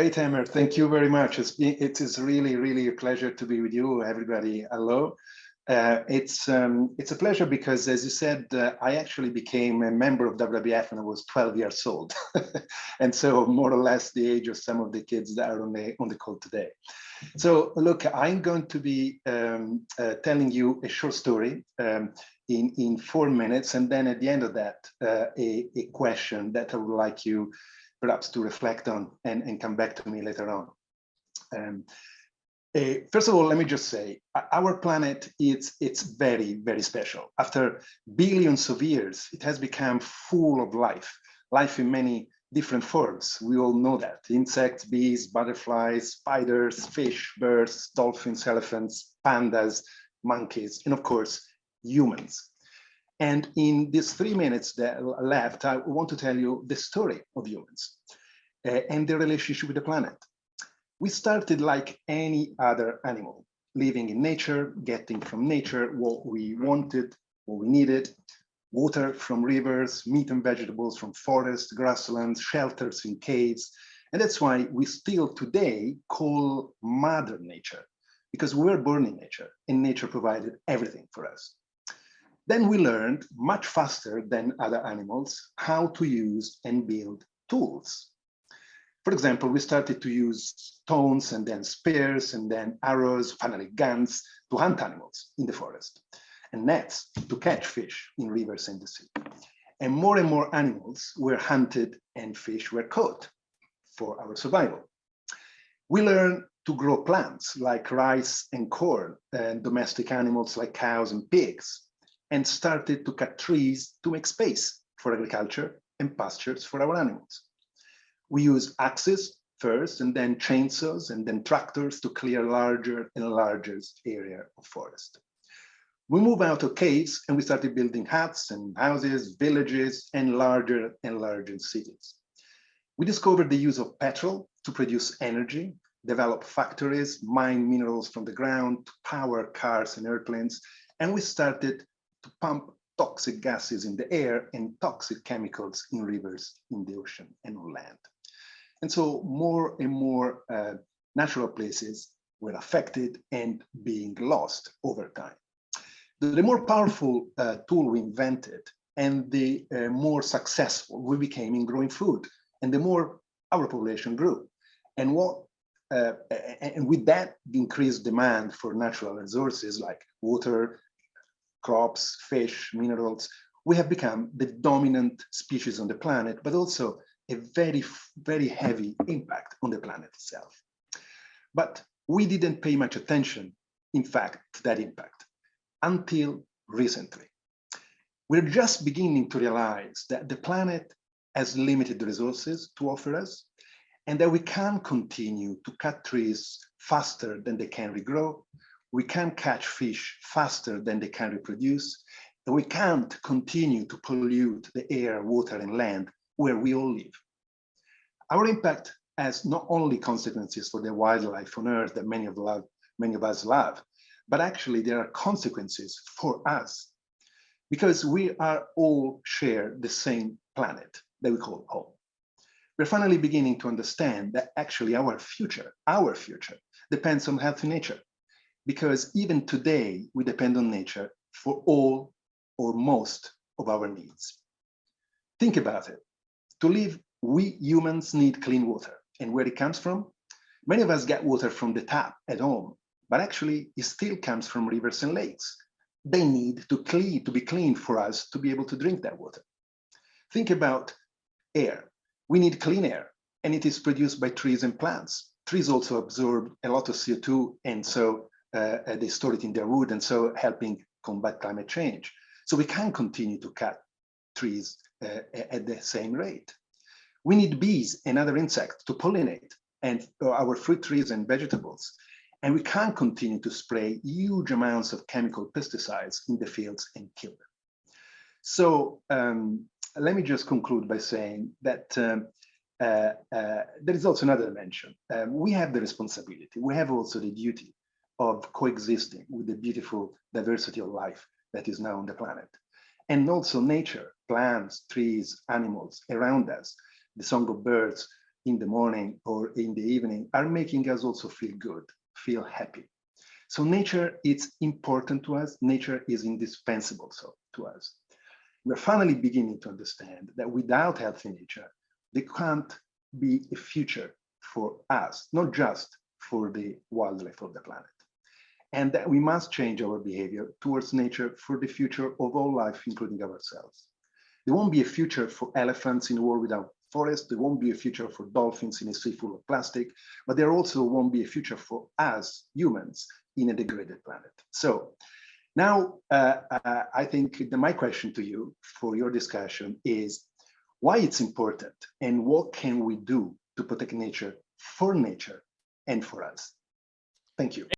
Great, Emmer. Thank you very much. It is really, really a pleasure to be with you, everybody. Hello. Uh, it's um, it's a pleasure because, as you said, uh, I actually became a member of WWF when I was 12 years old, and so more or less the age of some of the kids that are on the on the call today. So, look, I'm going to be um, uh, telling you a short story um, in in four minutes, and then at the end of that, uh, a a question that I would like you perhaps to reflect on and and come back to me later on. Um, uh, first of all, let me just say, our planet is it's very, very special. After billions of years, it has become full of life, life in many different forms. We all know that. Insects, bees, butterflies, spiders, fish, birds, dolphins, elephants, pandas, monkeys, and of course, humans. And in these three minutes that left, I want to tell you the story of humans uh, and their relationship with the planet. We started like any other animal, living in nature, getting from nature what we wanted, what we needed, water from rivers, meat and vegetables from forests, grasslands, shelters in caves. And that's why we still today call mother nature, because we were born in nature and nature provided everything for us. Then we learned much faster than other animals how to use and build tools for example, we started to use stones and then spears and then arrows, finally guns to hunt animals in the forest and nets to catch fish in rivers and the sea. And more and more animals were hunted and fish were caught for our survival. We learned to grow plants like rice and corn and domestic animals like cows and pigs and started to cut trees to make space for agriculture and pastures for our animals. We use axes first and then chainsaws and then tractors to clear larger and larger area of forest. We move out of caves and we started building huts and houses, villages, and larger and larger cities. We discovered the use of petrol to produce energy, develop factories, mine minerals from the ground to power cars and airplanes, and we started to pump toxic gases in the air and toxic chemicals in rivers, in the ocean, and on land. And so more and more uh, natural places were affected and being lost over time. The, the more powerful uh, tool we invented and the uh, more successful we became in growing food and the more our population grew. And what uh, and with that increased demand for natural resources like water, crops, fish, minerals, we have become the dominant species on the planet, but also a very, very heavy impact on the planet itself. But we didn't pay much attention, in fact, to that impact until recently. We're just beginning to realize that the planet has limited resources to offer us and that we can't continue to cut trees faster than they can regrow. We can't catch fish faster than they can reproduce. We can't continue to pollute the air, water, and land where we all live. Our impact has not only consequences for the wildlife on Earth that many of, love, many of us love, but actually there are consequences for us because we are all share the same planet that we call home. We're finally beginning to understand that actually our future, our future, depends on healthy nature. Because even today, we depend on nature for all or most of our needs. Think about it. To live, we humans need clean water. And where it comes from? Many of us get water from the tap at home, but actually it still comes from rivers and lakes. They need to clean, to be clean for us to be able to drink that water. Think about air. We need clean air, and it is produced by trees and plants. Trees also absorb a lot of CO2, and so they store it in their wood, and so helping combat climate change. So we can continue to cut trees uh, at the same rate. We need bees and other insects to pollinate and uh, our fruit trees and vegetables. And we can't continue to spray huge amounts of chemical pesticides in the fields and kill them. So um, let me just conclude by saying that um, uh, uh, there is also another dimension. Um, we have the responsibility, we have also the duty of coexisting with the beautiful diversity of life that is now on the planet. And also nature, plants, trees, animals around us the song of birds, in the morning or in the evening are making us also feel good, feel happy. So nature is important to us. Nature is indispensable so to us. We're finally beginning to understand that without healthy nature, there can't be a future for us, not just for the wildlife of the planet. And that we must change our behavior towards nature for the future of all life, including ourselves. There won't be a future for elephants in a world without forests. There won't be a future for dolphins in a sea full of plastic, but there also won't be a future for us humans in a degraded planet. So now uh, uh, I think my question to you for your discussion is why it's important and what can we do to protect nature for nature and for us. Thank you.